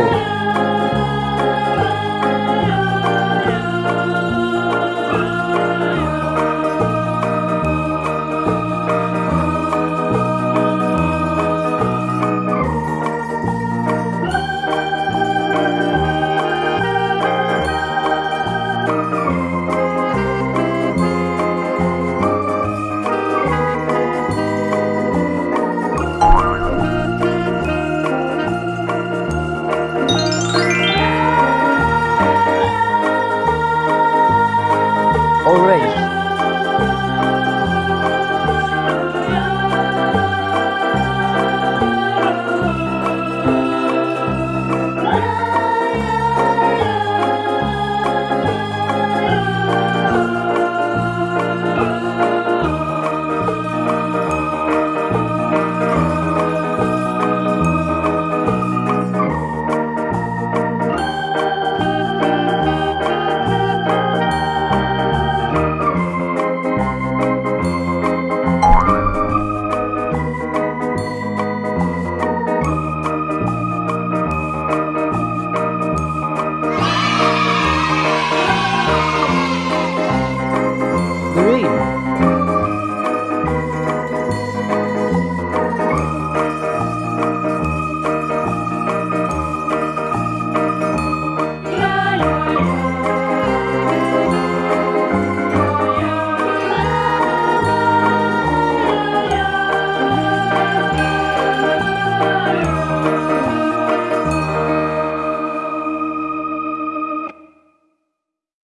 Idaho.